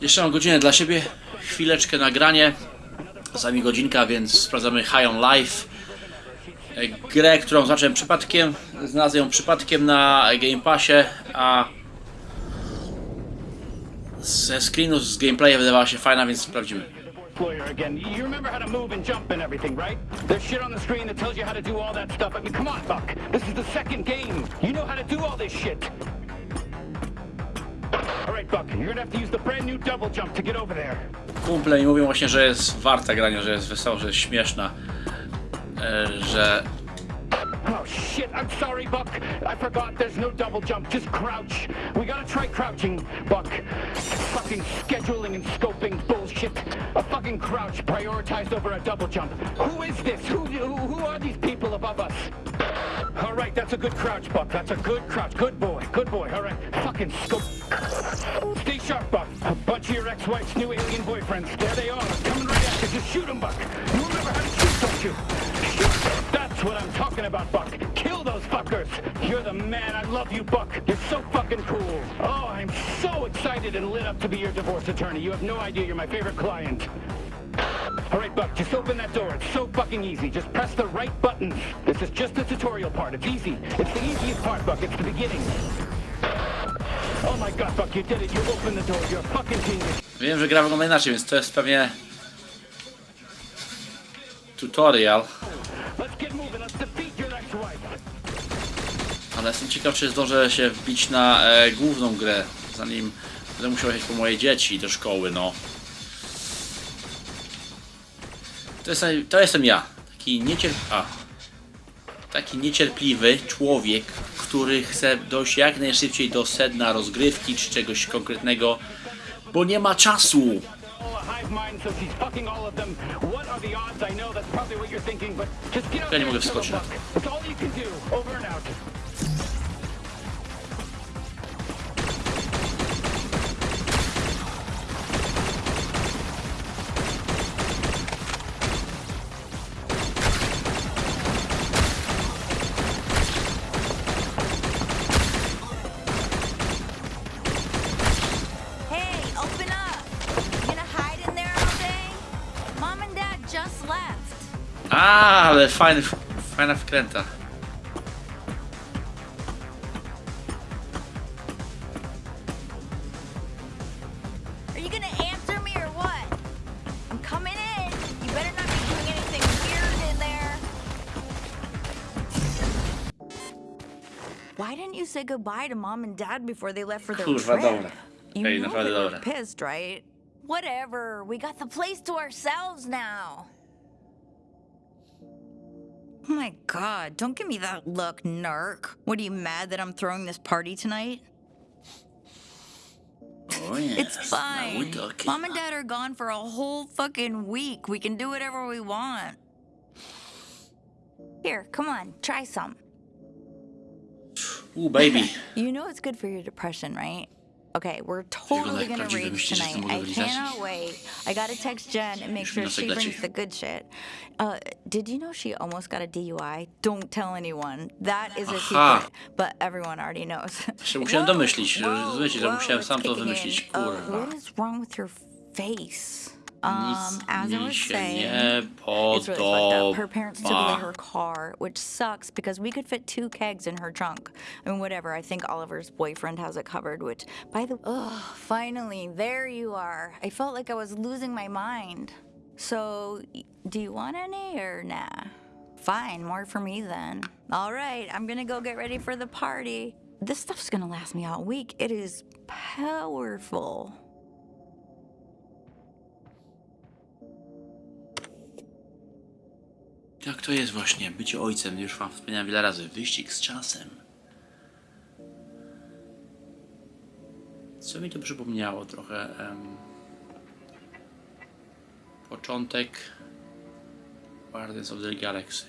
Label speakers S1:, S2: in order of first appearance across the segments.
S1: Jeszcze mam godzinę dla siebie, chwileczkę nagranie, czasami godzinka, więc sprawdzamy High on Life. E, Grę, którą zacząłem przypadkiem, znalazłem ją przypadkiem na Game Passie, a ze screenów z gameplaya wydawała się fajna, więc sprawdzimy.
S2: Again. You remember how to move and jump and everything, right? There's shit on the screen that tells you how to do all that stuff. I mean, come on, Buck. This is the second game. You know how to do all this shit. All right, Buck. You're
S1: mi mówią właśnie, że jest warta grania, że jest wesoła, że jest śmieszna, że
S2: Oh shit, I'm sorry, Buck. I forgot there's no double jump, just crouch. We gotta try crouching, Buck. Fucking scheduling and scoping bullshit. A fucking crouch prioritized over a double jump. Who is this? Who, who, who are these people above us? All right, that's a good crouch, Buck. That's a good crouch. Good boy, good boy. All right, fucking scope. Stay sharp, Buck. A bunch of your ex-wife's new alien boyfriends. There they are, coming right you. Just shoot them, Buck. Love you, Buck. You're so fucking cool. Oh, I'm so excited and lit up to be your divorce attorney. You have no idea. You're my favorite client. All right, Buck, just open that door. It's so fucking easy. Just press the right buttons. This is just the tutorial part. It's easy. It's the easiest part, Buck. It's the beginning. Oh my god, Buck, you did it. You opened the door. You're a fucking genius.
S1: wiem, że gra wygląda inaczej, więc to jest pewnie tutorial. Ale jestem ciekaw, czy zdążę się wbić na e, główną grę, zanim będę musiał jechać po moje dzieci do szkoły, no. To, jest, to jestem ja. Taki niecierp... A. Taki niecierpliwy człowiek, który chce dojść jak najszybciej do sedna rozgrywki czy czegoś konkretnego, bo nie ma czasu.
S2: Oh, a hive mind,
S3: anything weird in there. Why didn't you say goodbye to Mom and Dad before they left for their
S1: Kurwa,
S3: trip?
S1: dobra.
S3: You
S1: Ej,
S3: know
S1: naprawdę
S3: they were
S1: dobra.
S3: pissed, right? Whatever. We got the place to ourselves now. Oh my god, don't give me that look, narc. What are you mad that I'm throwing this party tonight?
S1: O nie,
S3: It's fine. Mom and Dad are gone for a whole fucking week. We can do whatever we want. Here, come on, try some.
S1: U, baby.
S3: You know it's good for your depression, right? Okay, we're totally gonna rage tonight. I cannot wait. I gotta text Jen and make sure she brings the good shit. Uh, did you know she almost got a DUI? Don't tell anyone. That is a
S1: Aha.
S3: secret, but everyone already knows.
S1: Się musiałem domyślić, rozumiecie, że musiałem sam to wymyślić, kurwa.
S3: what is wrong with your face? Um, as I was saying, it's really fucked up. Her parents took away her car, which sucks because we could fit two kegs in her trunk. I mean, whatever. I think Oliver's boyfriend has it covered. Which, by the oh, finally, there you are. I felt like I was losing my mind. So, do you want any or nah? Fine, more for me then. All right, I'm gonna go get ready for the party. This stuff's gonna last me all week. It is powerful.
S1: Jak to jest właśnie, bycie ojcem, już wam wspomniałem wiele razy, wyścig z czasem. Co mi to przypomniało trochę? początek Guardians of the Galaxy.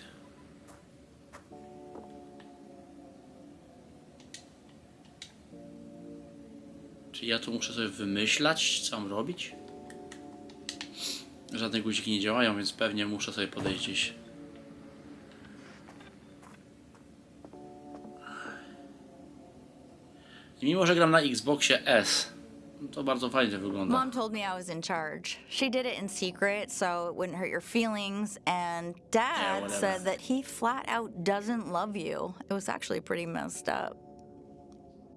S1: Czy ja tu muszę sobie wymyślać, co mam robić? Żadne guziki nie działają, więc pewnie muszę sobie podejść gdzieś. I mimo, że gram na Xboxie S, to bardzo fajnie wygląda.
S3: Mom told me I was in charge. She did it in secret so it wouldn't hurt your feelings. And Dad
S1: whatever.
S3: said that he flat out doesn't love you. It was actually pretty messed up.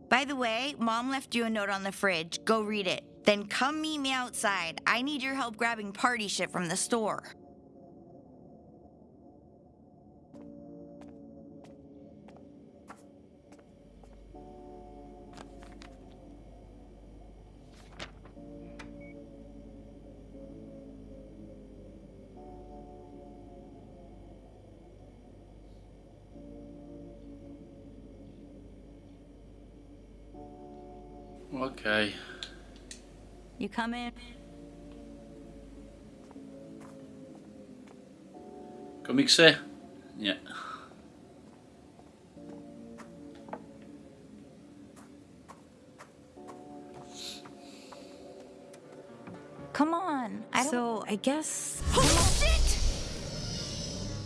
S3: By the way, Mom left you a note on the fridge. Go read it. Then come meet me outside. I need your help grabbing party shit from the store.
S1: Okej.
S3: You come in?
S1: Komiksy? Nie.
S3: Come on. I don't... So I guess. Oh shit!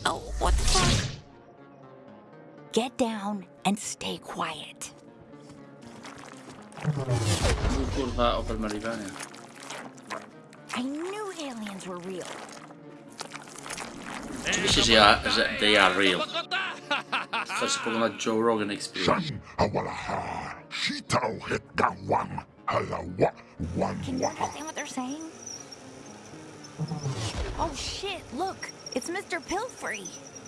S3: Oh, what the fuck? Get down and stay quiet.
S1: Był kurwa Opel Merivania.
S3: I knew aliens were real.
S1: Oczywiście, że, ja, że they are real. Wystarczy poglądać Joe Rogan Experience.
S4: Shan hawalaha, shitao het gawam, halawa, wan
S3: Can you understand what they're saying? Oh shit! Look, it's Mr. Pilfrey.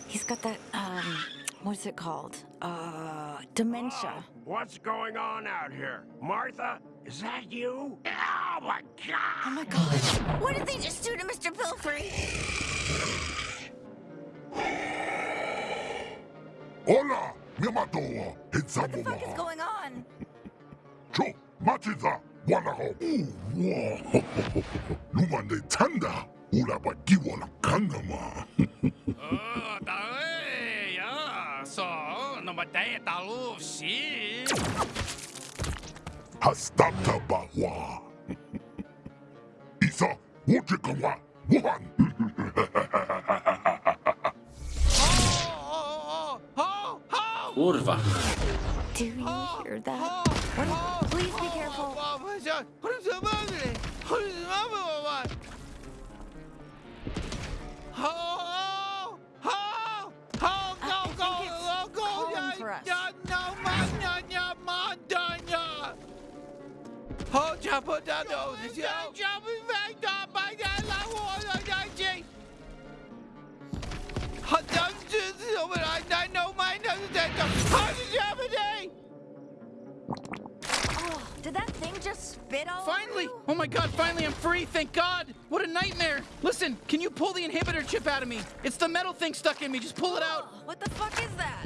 S3: He's got that um, what's it called? Uh, dementia.
S5: What's going on out here? Martha, is that you? Oh my god!
S3: Oh my god! What did they just do to Mr. Pilfrey?
S4: Hola, miamatoa, het
S3: What the fuck is going on?
S4: Cho, machiza, wanaho. Uwa, lumande tanda, ula bagiwa la kangama.
S6: Oh, daí, ja, så, nummer dag, der lov, shit.
S4: Hastata bawa. Isa, wujikawa, wuhan.
S6: Oh, oh, oh, oh,
S1: Kurwa.
S3: Do you hear that? What? Please be careful.
S6: oh, done, yeah. Oh, jump on that nose, yeah. Jumping back down by that water, yeah, gee. That's just so, but I, I know my nose is that. How did you have a?
S3: Did that thing just spit all
S7: Finally! Oh my god, finally I'm free, thank god! What a nightmare! Listen, can you pull the inhibitor chip out of me? It's the metal thing stuck in me, just pull it oh, out!
S3: Oh, What the fuck is that?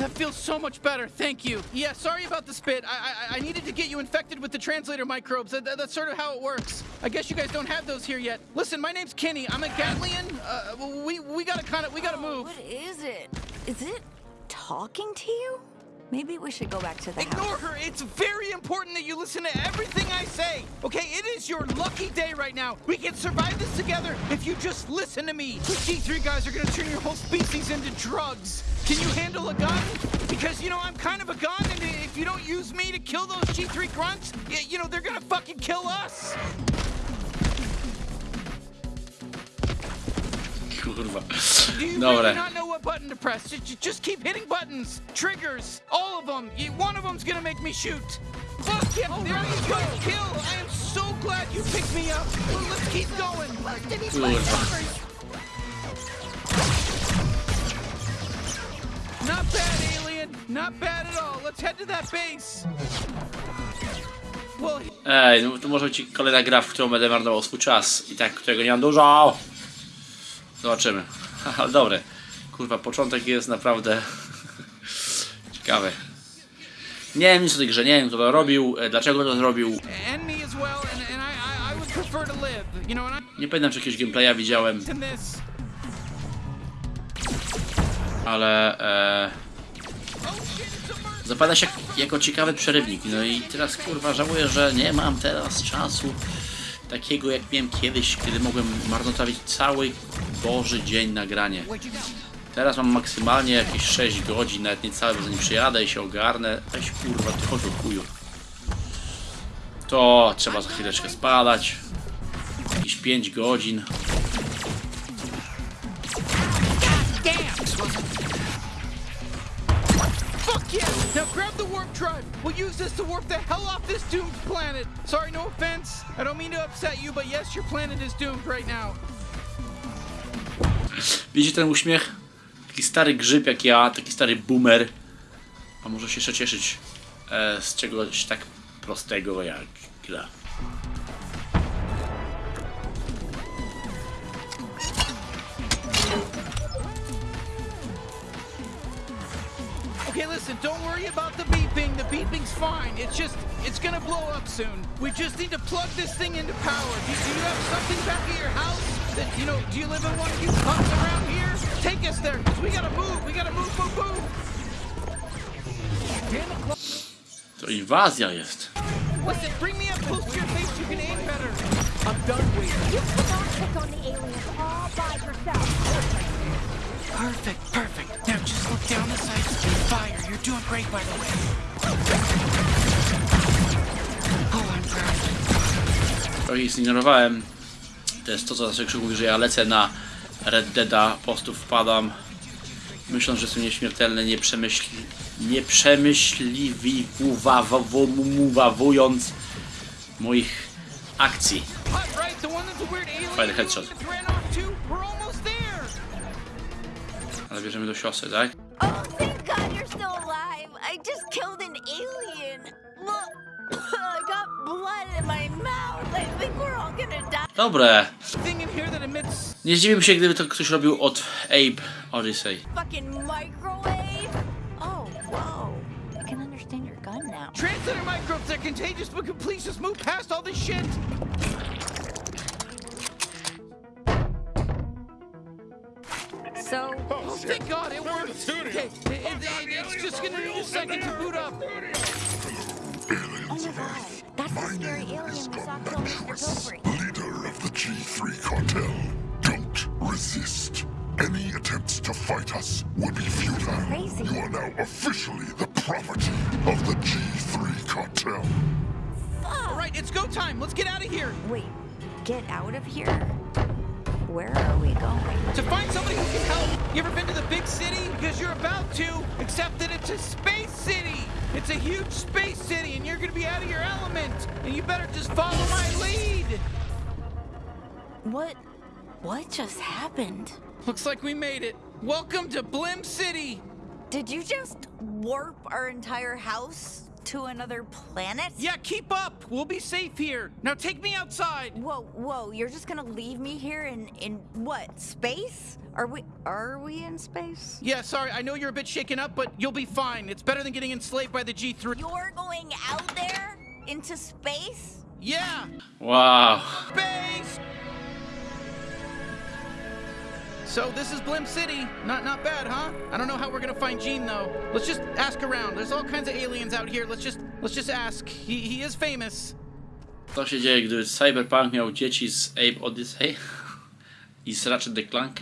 S7: That feels so much better, thank you. Yeah, sorry about the spit. I I, I needed to get you infected with the translator microbes. That, that- that's sort of how it works. I guess you guys don't have those here yet. Listen, my name's Kenny. I'm a Gatlian. Uh, we we gotta kind of we gotta
S3: Oh,
S7: move.
S3: What is it? Is it talking to you? Maybe we should go back to the
S7: Ignore
S3: house.
S7: her. It's very important that you listen to everything I say. Okay, it is your lucky day right now. We can survive this together if you just listen to me. The G3 guys are gonna turn your whole species into drugs. Can you handle a gun? Because, you know, I'm kind of a gun, and if you don't use me to kill those G3 grunts, you know, they're gonna fucking kill us.
S1: Kurwa.
S7: Do you
S1: Dobra.
S7: really not know what button to press? Just, just keep hitting buttons, triggers, all of them. One of them's gonna make me shoot. Fuck him! Oh there you go, kill! I am so glad you picked me up. Well, let's keep going.
S1: Kurwa.
S7: Not bad, alien. Not bad at all. Let's head to that base. Well,
S1: Ej, no to może być kolejna gra, w którą będę marnował swój czas. I tak, którego nie mam dużo. Zobaczymy. Ale dobre. Kurwa, początek jest naprawdę ciekawy. Nie wiem nic o tej grze, nie wiem kto to robił, e, dlaczego to zrobił. Nie pamiętam czy jakiegoś gameplaya widziałem, ale e, zapada się jak, jako ciekawy przerywnik. No i teraz kurwa żałuję, że nie mam teraz czasu takiego jak miałem kiedyś, kiedy mogłem marnotrawić cały Boży dzień nagranie. Teraz mam maksymalnie jakieś 6 godzin, nawet niecałe, bo zanim przyjadę i się ogarnę. Weź kurwa, ty chodź od chuju. To trzeba za chwileczkę spadać. Jakieś 5 godzin.
S7: Fuck yeah! Now grab the warp drive. We'll use this to warp the hell off this doomed planet. Sorry, no offense. I don't mean to upset you, but yes, your planet is doomed right now.
S1: Widzicie ten uśmiech? Taki stary grzyb jak ja, taki stary boomer. A może się jeszcze cieszyć e, z czegoś tak prostego jak gra.
S7: Okay, listen, don't worry about the beeping. The beeping's fine. It's just, it's gonna blow up soon. We just need to plug this thing into power. Do, do you have something back at your house? That, you know, do you live in one of you pubs around here? Take us there, 'cause we gotta move. We gotta move, move, move.
S1: To inwazja jest.
S7: Listen, bring me up close to your face. You can aim better.
S6: I'm done waiting.
S8: You cannot pick on the aliens all by yourself.
S7: Perfect, perfect. Now just look down the sights and fire. You're doing great, by the way. Oh, I'm proud.
S1: Trochę ich zignorowałem. To jest to, co zawsze Krzyk mówi, że ja lecę na Red Deada, po prostu wpadam, myśląc, że jestem nieśmiertelny, nie przemyśli, nie przemyśliwując moich akcji.
S7: Hot, right? The one that's a weird alien
S1: Fajny headshot.
S7: that ran off too? We're almost there.
S1: Ale bierzemy do siosy, tak? Dobre.
S7: Thing in here that emits
S1: Nie zdziwiłbym się, gdyby to ktoś robił od Abe Oddysee.
S3: Fucking. Oh, whoa. I can understand your gun now.
S7: translator microbes. They're contagious, but can please just move past all this shit.
S3: So,
S7: Oh, oh thank God it worked. Okay, it, it- it- it's just gonna need a second to boot up.
S3: oh my God, that's the scary alien we saw kill Mr. Topri.
S4: Leader of the G3 cartel. Don't resist. Any attempts to fight us would be futile.
S3: Crazy.
S4: You are now officially the property of the G3 cartel.
S7: All right, it's go time. Let's get out of here.
S3: Wait, get out of here? Where are we going?
S7: To find somebody who can help. You ever been to the big city? Because you're about to, except that it's a space city. It's a huge space city, and you're gonna be out of your element. And you better just follow my lead.
S3: What? What just happened?
S7: Looks like we made it. Welcome to Blim City.
S3: Did you just warp our entire house to another planet?
S7: Yeah, keep up. We'll be safe here. Now take me outside.
S3: Whoa, whoa, you're just gonna leave me here in in what? Space? Are we are we in space?
S7: Yeah, sorry, I know you're a bit shaken up, but you'll be fine. It's better than getting enslaved by the G3.
S3: You're going out there into space?
S7: Yeah,
S1: Wow.
S7: space. So this is Blim City. Not not bad, huh? I don't know how we're gonna find Gene though. Let's just ask around. There's all kinds of aliens out here. Let's just let's just ask. He he is famous.
S1: Co się dzieje, gdyby Cyberpunk miał dzieci z Abe Odyssey i z Ratchet the Clank?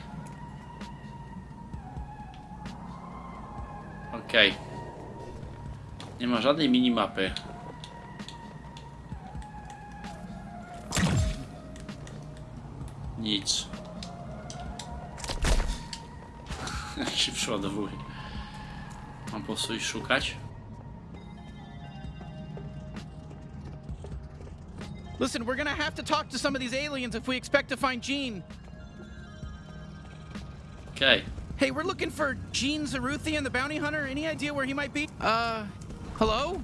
S1: Okej. Nie ma żadnej minimapy. Nic. się przeładowuje. Mam po prostu iść szukać.
S7: Listen, we're gonna have to talk to some of these aliens if we expect to find Gene.
S1: Okay.
S7: Hey, we're looking for Gene Zaruthian, the bounty hunter. Any idea where he might be? Uh, hello?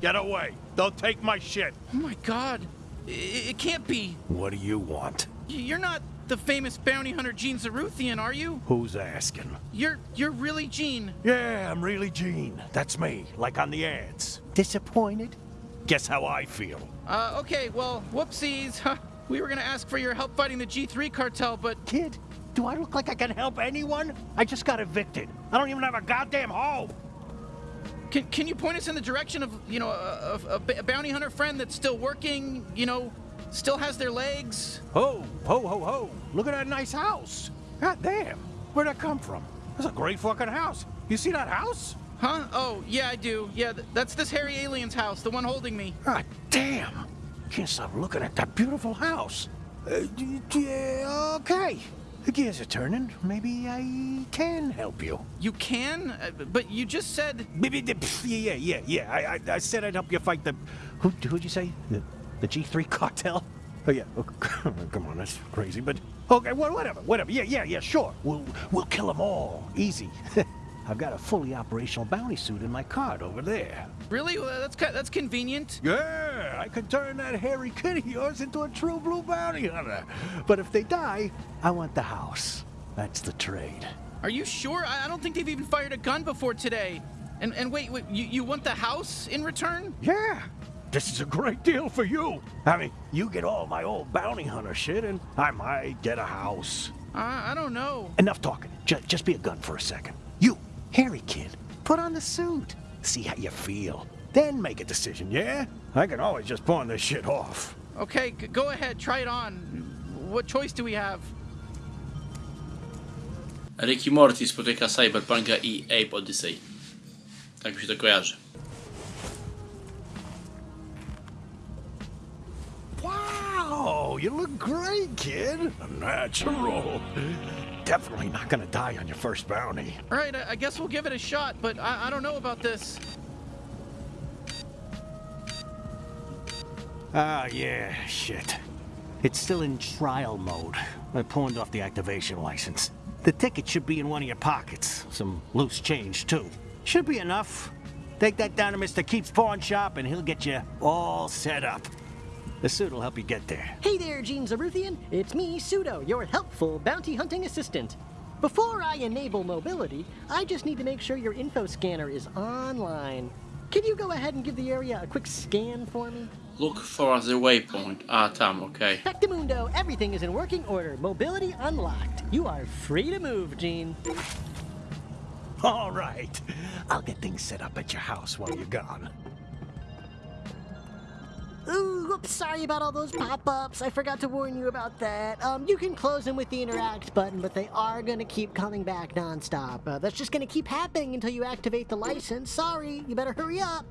S5: Get away. Don't take my shit.
S7: Oh my god. I- it can't be.
S5: What do you want?
S7: Y- You're not the famous bounty hunter Gene Zaruthian, are you?
S5: Who's asking?
S7: You're you're really Gene.
S5: Yeah, I'm really Gene. That's me, like on the ads. Disappointed? Guess how I feel.
S7: Uh, okay, well, whoopsies. We were gonna ask for your help fighting the G3 cartel, but
S5: Kid, do I look like I can help anyone? I just got evicted. I don't even have a goddamn home.
S7: can, can you point us in the direction of, you know, a bounty hunter friend that's still working, you know, still has their legs?
S5: Ho, ho, ho, ho. Look at that nice house. God damn. Where'd that come from? That's a great fucking house. You see that house?
S7: Huh? Oh, yeah, I do. Yeah, th- that's this hairy alien's house, the one holding me.
S5: God damn. Can't stop looking at that beautiful house. Uh, yeah, okay. The gears are turning. Maybe I can help you.
S7: You can? Uh, but you just said.
S5: Maybe the- pff, Yeah, yeah, yeah. I, I, I said I'd help you fight the. Who, who'd you say? The, the G3 cartel? Oh yeah. Oh, come on, that's crazy. But okay, well, whatever, whatever. Yeah, yeah, yeah. Sure. We'll we'll kill them all. Easy. I've got a fully operational bounty suit in my cart over there.
S7: Really? Well, that's that's convenient.
S5: Yeah, I could turn that hairy kid of yours into a true blue bounty hunter. But if they die, I want the house. That's the trade.
S7: Are you sure? I, I don't think they've even fired a gun before today. And and wait, wait you, you want the house in return?
S5: Yeah, this is a great deal for you. I mean, you get all my old bounty hunter shit, and I might get a house.
S7: I, I don't know.
S5: Enough talking. Just, just be a gun for a second. You, hairy kid, put on the suit. See how you feel. Then make a decision, yeah? I can always just pawn this shit off.
S7: Okay, g- go ahead, try it on. What choice do we have?
S1: Rick i Morty spotyka Cyberpunka i Abe Oddysee. Tak mi się to kojarzy.
S5: Wow, you look great, kid. Natural. Definitely not gonna die on your first bounty.
S7: All right, I, I guess we'll give it a shot, but I, I don't know about this.
S5: Ah, yeah, shit. It's still in trial mode. I pawned off the activation license. The ticket should be in one of your pockets. Some loose change, too. Should be enough. Take that down to Mr. Keep's pawn shop and he'll get you all set up. The suit will help you get there.
S9: Hey there, Gene Zaruthian. It's me, Pseudo, your helpful bounty hunting assistant. Before I enable mobility, I just need to make sure your info scanner is online. Can you go ahead and give the area a quick scan for me?
S1: Look for the waypoint. A, tam, okej.
S9: Factamundo, everything is in working order. Mobility unlocked. You are free to move, Gene.
S5: All right. I'll get things set up at your house while you're gone.
S9: Ooh, whoops, sorry about all those pop-ups. I forgot to warn you about that. Um, you can close them with the interact button, but they are gonna keep coming back nonstop. Uh, that's just gonna keep happening until you activate the license. Sorry, you better hurry up.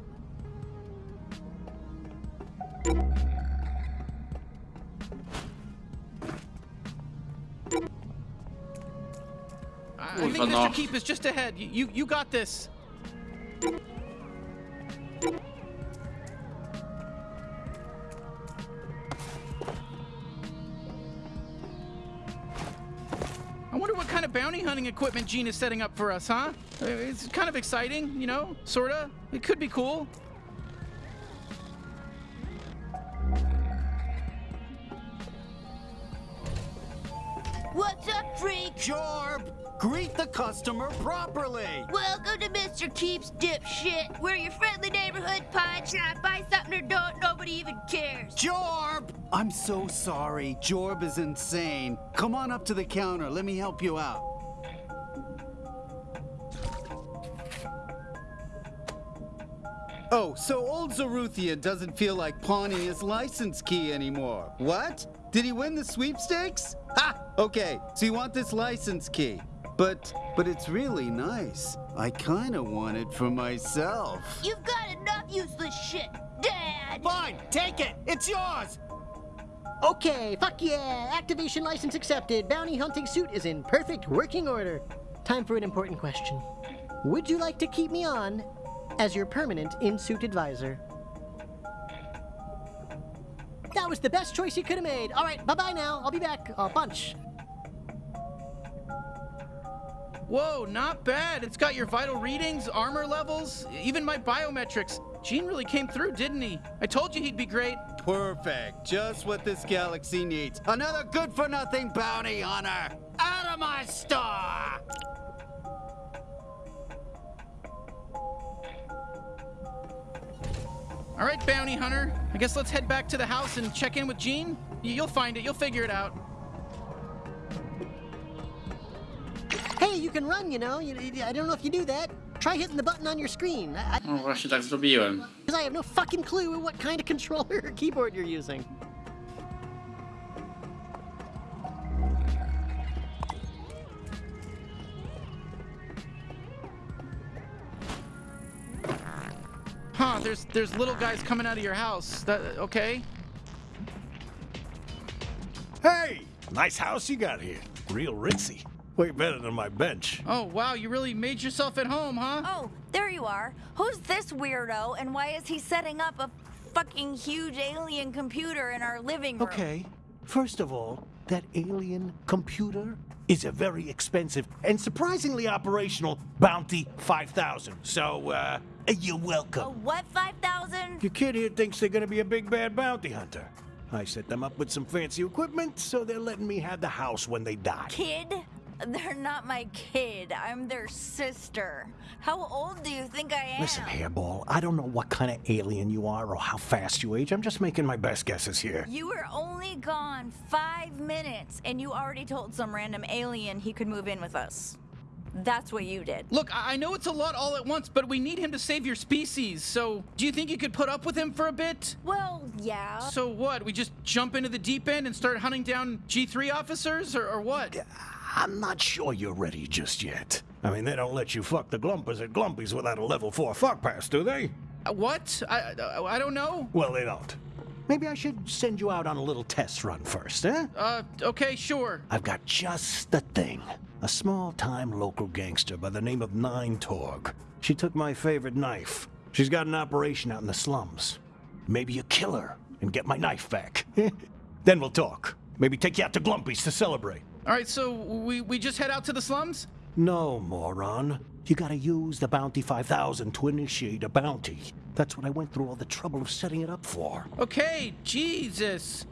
S7: I, I think
S1: no.
S7: Mr. Keep is just ahead. You, you, you got this. Bounty hunting equipment Gene is setting up for us, huh? Uh, It's kind of exciting, you know, sorta. It could be cool.
S10: What's up, freak?
S11: Jorb, greet the customer properly.
S10: Welcome to Mr. Keeps Dipshit. We're your friendly neighborhood pawn shop. Buy something or don't, nobody even cares.
S11: Jorb! I'm so sorry. Jorb is insane. Come on up to the counter. Let me help you out. Oh, so old Zaruthian doesn't feel like pawning his license key anymore. What? Did he win the sweepstakes? Ha! Okay, so you want this license key. But, but it's really nice. I kinda want it for myself.
S10: You've got enough useless shit, Dad.
S11: Fine, take it. It's yours.
S9: Okay, fuck yeah! Activation license accepted. Bounty hunting suit is in perfect working order. Time for an important question. Would you like to keep me on as your permanent in-suit advisor? That was the best choice you could have made. All right, bye-bye now. I'll be back. A bunch.
S7: Whoa, not bad. It's got your vital readings, armor levels, even my biometrics. Gene really came through, didn't he? I told you he'd be great.
S11: Perfect. Just what this galaxy needs. Another good for nothing bounty hunter. Out of my store!
S7: All right, bounty hunter. I guess let's head back to the house and check in with Gene. Y- You'll find it. You'll figure it out.
S9: Hey, you can run, you know. You, you- I don't know if you do that. Try hitting the button on your screen. I,
S1: No właśnie tak zrobiłem.
S9: Because I have no fucking clue what kind of controller or keyboard you're using.
S7: Huh, there's there's little guys coming out of your house. That okay?
S5: Hey! Nice house you got here. Real ritzy. Way better than my bench.
S7: Oh wow, you really made yourself at home, huh?
S3: Oh, there you are. Who's this weirdo and why is he setting up a fucking huge alien computer in our living room?
S5: Okay, first of all, that alien computer is a very expensive and surprisingly operational Bounty 5000. So, uh, you're
S3: A
S5: welcome.
S3: what 5,000?
S5: Your kid here thinks they're gonna be a big bad bounty hunter. I set them up with some fancy equipment, so they're letting me have the house when they die.
S3: Kid? They're not my kid. I'm their sister. How old do you think I am?
S5: Listen, Hairball, I don't know what kind of alien you are or how fast you age. I'm just making my best guesses here.
S3: You were only gone five minutes and you already told some random alien he could move in with us. That's what you did.
S7: Look, I I know it's a lot all at once, but we need him to save your species. So, do you think you could put up with him for a bit?
S3: Well, yeah.
S7: So what? We just jump into the deep end and start hunting down G3 officers, or, or what?
S5: I'm not sure you're ready just yet. I mean, they don't let you fuck the Glumpers at Glumpies without a level 4 fuck pass, do they?
S7: Uh, what? I, I I don't know.
S5: Well, they don't. Maybe I should send you out on a little test run first, eh?
S7: Uh, okay, sure.
S5: I've got just the thing. A small-time local gangster by the name of Nine Torg. She took my favorite knife. She's got an operation out in the slums. Maybe you kill her and get my knife back. then we'll talk. Maybe take you out to Glumpy's to celebrate.
S7: All right, so we we just head out to the slums.
S5: No, moron. You gotta use the Bounty 5000 to initiate a bounty. That's what I went through all the trouble of setting it up for.
S7: Okay, Jesus.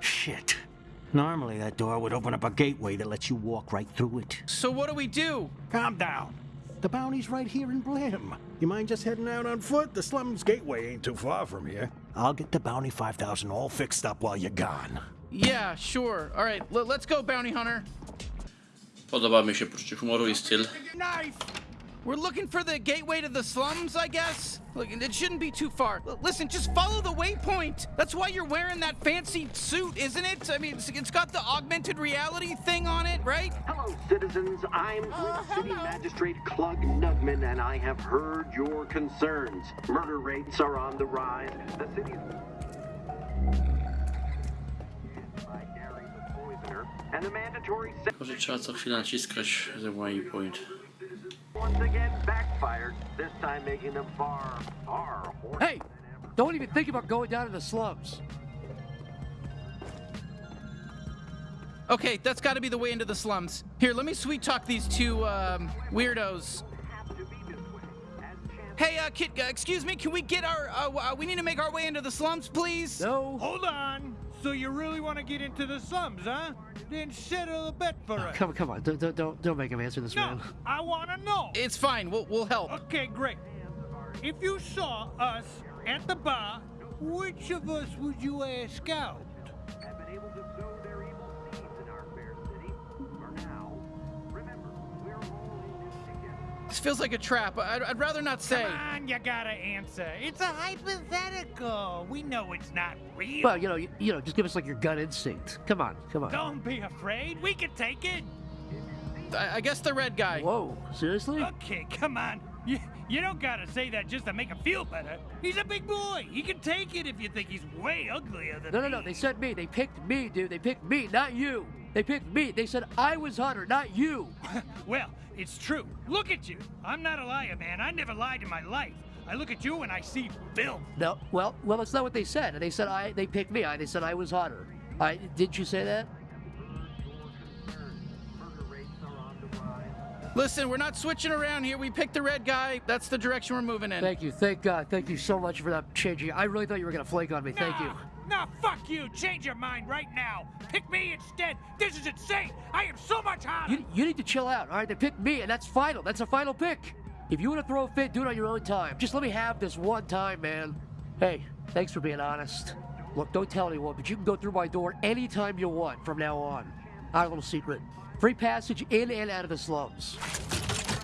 S5: Shit. Normally that door would open up a gateway that lets you walk right through it.
S7: So what do we do?
S5: Calm down. The bounty's right here in Blim. You mind just heading out on foot? The slums gateway ain't too far from here. I'll get the Bounty 5000 all fixed up while you're gone.
S7: Yeah, sure. All right, let's go, bounty hunter.
S1: Podoba mi się poczucie humoru i styl.
S7: Knife. We're looking for the gateway to the slums, I guess. Look, it shouldn't be too far. L- listen, just follow the waypoint. That's why you're wearing that fancy suit, isn't it? I mean, it's, it's got the augmented reality thing on it, right?
S12: Hello, citizens. I'm oh, Blim City Magistrate Clug Nugman, and I have heard your concerns. Murder rates are on the rise. The city's by Gary the and the mandatory
S1: Tylko, że trzeba co chwilę naciskać ten waypoint.
S12: Once again backfired. This time making them far, far worse.
S13: Hey, don't even think about going down to the slums.
S7: Okay, that's got to be the way into the slums. Here, let me sweet talk these two um, weirdos. Hey, uh, kid, uh, excuse me, can we get our, uh, uh, we need to make our way into the slums, please?
S13: No.
S6: Hold on. So you really want to get into the slums, huh? Then settle a bet for oh, us.
S13: Come, come on, don't, don't, don't, don't make him answer this,
S6: No,
S13: man.
S6: I want to know.
S7: It's fine, we'll, we'll help.
S6: Okay, great. If you saw us at the bar, which of us would you ask out?
S12: This
S7: feels like a trap. I'd, I'd rather not say.
S6: Come on, you gotta answer. It's a hypothetical. We know it's not real.
S13: Well, you know, you, you know, just give us like your gut instinct. Come on, come on.
S6: Don't be afraid. We can take it.
S7: I, I guess the red guy.
S13: Whoa, seriously?
S6: Okay, come on. You, you don't gotta say that just to make him feel better. He's a big boy. He can take it if you think he's way uglier than
S13: No, no,
S6: me.
S13: no. They said me. They picked me, dude. They picked me, not you. They picked me. They said I was Hunter, not you.
S6: well, it's true. Look at you. I'm not a liar, man. I never lied in my life. I look at you and I see filth.
S13: No, well, well, that's not what they said. They said I. They picked me. I. They said I was Hunter. I didn't you say that?
S7: Listen, we're not switching around here. We picked the red guy. That's the direction we're moving in.
S13: Thank you. Thank God. Thank you so much for that changing. I really thought you were gonna flake on me. Thank you.
S6: Nah, fuck you. Change your mind right now. Pick me instead. This is insane. I am so much hotter.
S13: You, you need to chill out, all right? They picked me, and that's final. That's a final pick. If you want to throw a fit, do it on your own time. Just let me have this one time, man. Hey, thanks for being honest. Look, don't tell anyone, but you can go through my door anytime you want from now on. Our little secret. Free passage in and out of the slums.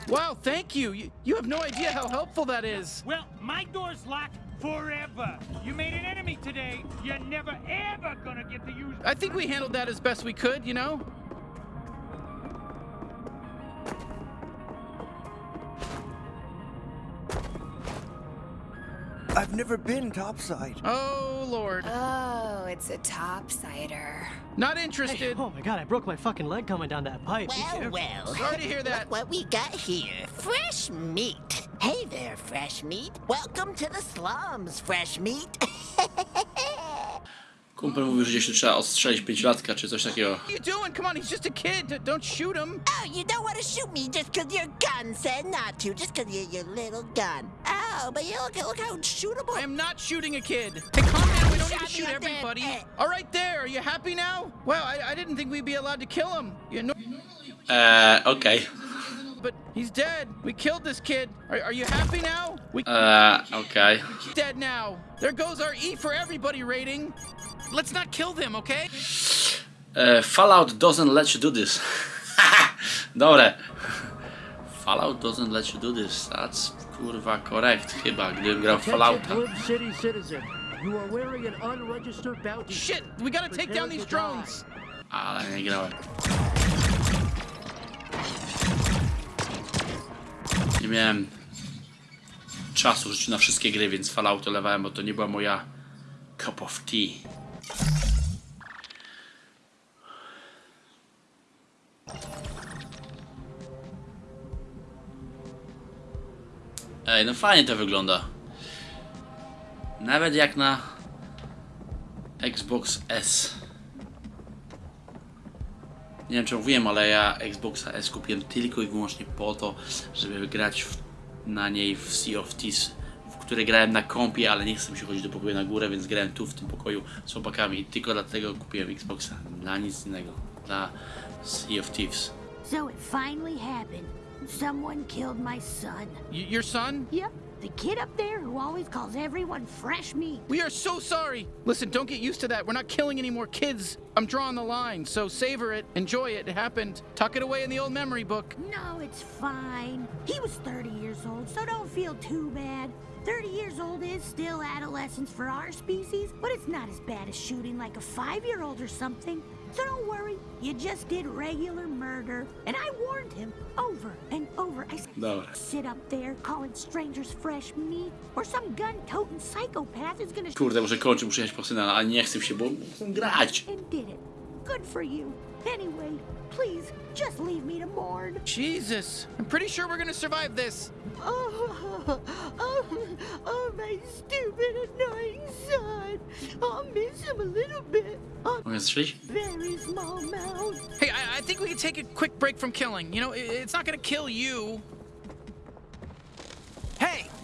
S7: Wow, thank you. you. You have no idea how helpful that is.
S6: Well, my door's locked forever. You made an enemy today. You're never ever gonna get to use.
S7: I think we handled that as best we could, you know?
S14: I've never been topside.
S7: Oh, Lord.
S15: Oh, it's a topsider.
S7: Not interested.
S9: Oh my god, I broke my fucking leg coming down that pipe. Be
S16: Well,
S9: careful.
S16: well.
S7: Sorry to hear that.
S16: Look what we got here. Fresh meat. Hey there, fresh meat. Welcome to the slums, fresh meat.
S1: Kumpel mówił, że gdzieś tu trzeba odstrzelić pięciolatka czy coś takiego.
S7: What are you doing? Come on, he's just a kid. Don't shoot him.
S16: oh, you don't want to shoot me just 'cause your gun said not to, just 'cause you're your little gun. Oh, but you look, look how shootable.
S7: I am not shooting a kid. Hey, calm down. We don't need to shoot
S16: me there.
S7: everybody. All right, there. Are you happy now? Well, I, I didn't think we'd be allowed to kill him. You know, eh,
S1: Eee, okej.
S7: But he's dead. We killed this kid. Are, are you happy now? We uh,
S1: Eee, okej.
S7: He's dead now. There goes our E for everybody rating. Let's not kill them, okay?
S1: Eee, Fallout doesn't let you do this. Dobre. Fallout doesn't let you do this. That's kurwa correct chyba, gdybym grał w Fallouta.
S13: City citizen. You are wearing an unregistered bounty.
S7: Shit, we gotta take down these
S13: Prepare to
S7: drones.
S1: Ah, Ale nie grałem. Nie miałem czasu życiu na wszystkie gry, więc Fallout lewałem, bo to nie była moja cup of tea. Ej, no fajnie to wygląda. Nawet jak na Xbox S. Nie wiem czy mówiłem, ale ja Xboxa S kupiłem tylko i wyłącznie po to, żeby grać w, na niej w Sea of Thieves, w które grałem na kompie, ale nie chcę mi się chodzić do pokoju na górę, więc grałem tu w tym pokoju z chłopakami i tylko dlatego kupiłem Xboxa, dla nic innego, dla Sea of Thieves.
S8: So it finally happened. Someone killed my son.
S7: Y- your son?
S8: Yep, the kid up there who always calls everyone fresh meat.
S7: We are so sorry. Listen, don't get used to that. We're not killing any more kids. I'm drawing the line, so savor it, enjoy it. It happened. Tuck it away in the old memory book.
S8: No, it's fine. He was 30 years old, so don't feel too bad. 30 years old is still adolescence for our species, but it's not as bad as shooting like a five year old or something. So don't worry, you just did regular murder. And I warned him over and over. I said,
S1: Dobra.
S8: sit up there calling strangers fresh meat, or some gun toting psychopath is gonna
S1: Kurde, muszę kończyć, muszę jechać po syna, a nie chcę się, bo chcę grać.
S8: and did it. Good for you. Anyway, please just leave me to mourn.
S7: Jesus, I'm pretty sure we're gonna survive this.
S8: Oh, oh, oh, my stupid, annoying son. I'll miss him a little bit. A
S1: Mogę strzelić?
S8: very small amount.
S7: Hey, I, I think we can take a quick break from killing. You know, i it's not gonna kill you.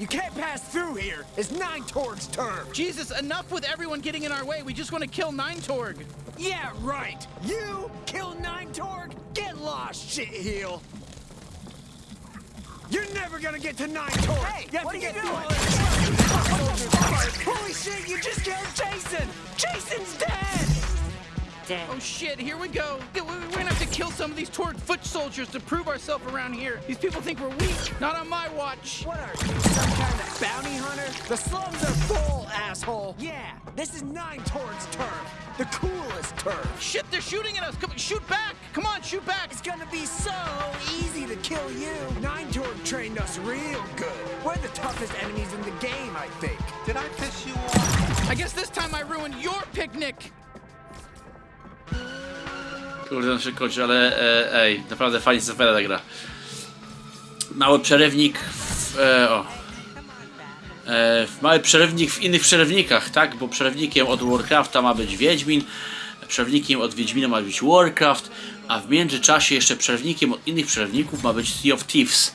S14: You can't pass through here. It's Nine Torg's turn.
S7: Jesus, enough with everyone getting in our way. We just want to kill Nine Torg.
S14: Yeah, right. You kill Nine Torg? Get lost, shitheel. You're never gonna get to Nine Torg. Hey, you have
S17: what
S14: to
S17: are you doing?
S14: through all this Holy shit, you just killed Jason. Jason's dead.
S7: Oh shit, here we go. We- we- We're gonna have to kill some of these Torg foot soldiers to prove ourselves around here. These people think we're weak. Not on my watch.
S14: What are you, some kind of bounty hunter? The slums are full, asshole. Yeah, this is Nine Torg's turf. The coolest turf.
S7: Shit, they're shooting at us. Come, shoot back. Come on, shoot back.
S14: It's gonna be so easy to kill you. Nine Torg trained us real good. We're the toughest enemies in the game, I think.
S6: Did I piss you off?
S7: I guess this time I ruined your picnic.
S1: Kurde, się kończy, ale e, ej, naprawdę fajnie zapowiada ta gra. Mały przerywnik w, e, o. E, mały przerywnik w innych przerywnikach, tak? Bo przerywnikiem od Warcrafta ma być Wiedźmin, przerywnikiem od Wiedźmina ma być Warcraft, a w międzyczasie jeszcze przerywnikiem od innych przerywników ma być Sea of Thieves,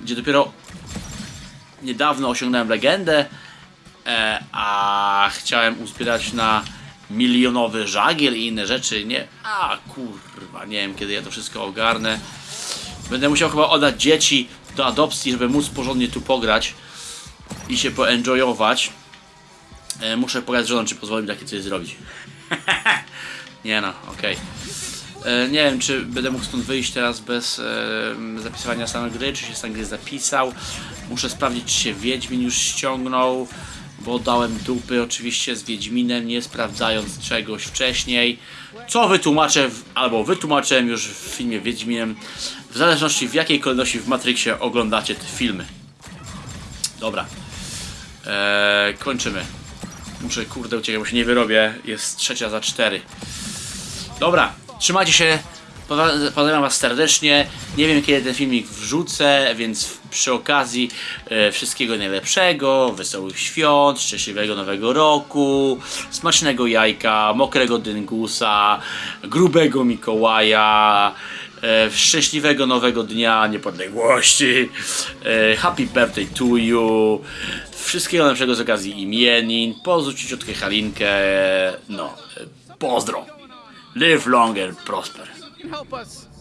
S1: gdzie dopiero niedawno osiągnąłem legendę, e, a chciałem uzbierać na milionowy żagiel i inne rzeczy, nie? A kurwa, nie wiem kiedy ja to wszystko ogarnę. Będę musiał chyba oddać dzieci do adopcji, żeby móc porządnie tu pograć i się poenjoyować. E, muszę pogadać z żoną, czy pozwoli mi takie coś zrobić. nie no, okej. E, Nie wiem, czy będę mógł stąd wyjść teraz bez e, zapisywania samej gry, czy się stan gry zapisał. Muszę sprawdzić, czy się Wiedźmin już ściągnął, bo dałem dupy oczywiście z Wiedźminem, nie sprawdzając czegoś wcześniej, co wytłumaczę, albo wytłumaczyłem już w filmie Wiedźminem, w zależności w jakiej kolejności w Matrixie oglądacie te filmy. Dobra, eee, kończymy. Muszę kurde uciekać, bo się nie wyrobię, jest trzecia za cztery. Dobra, trzymajcie się. Pozdrawiam Was serdecznie. Nie wiem kiedy ten filmik wrzucę, więc przy okazji e, wszystkiego najlepszego, wesołych świąt, szczęśliwego nowego roku, smacznego jajka, mokrego dyngusa, grubego Mikołaja, e, szczęśliwego nowego dnia niepodległości, e, happy birthday to you, wszystkiego najlepszego z okazji imienin, pozdrów ciociutkę Halinkę, no, pozdro. Live long and prosper.
S7: You help us.